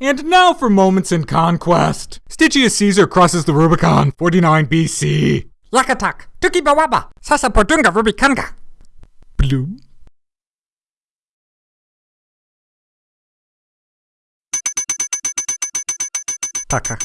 And now for moments in conquest. Stygius Caesar crosses the Rubicon, 49 BC. Lakatak, Tuki Bawaba, Sasa Podunga Rubikanga. Bloom. Taka.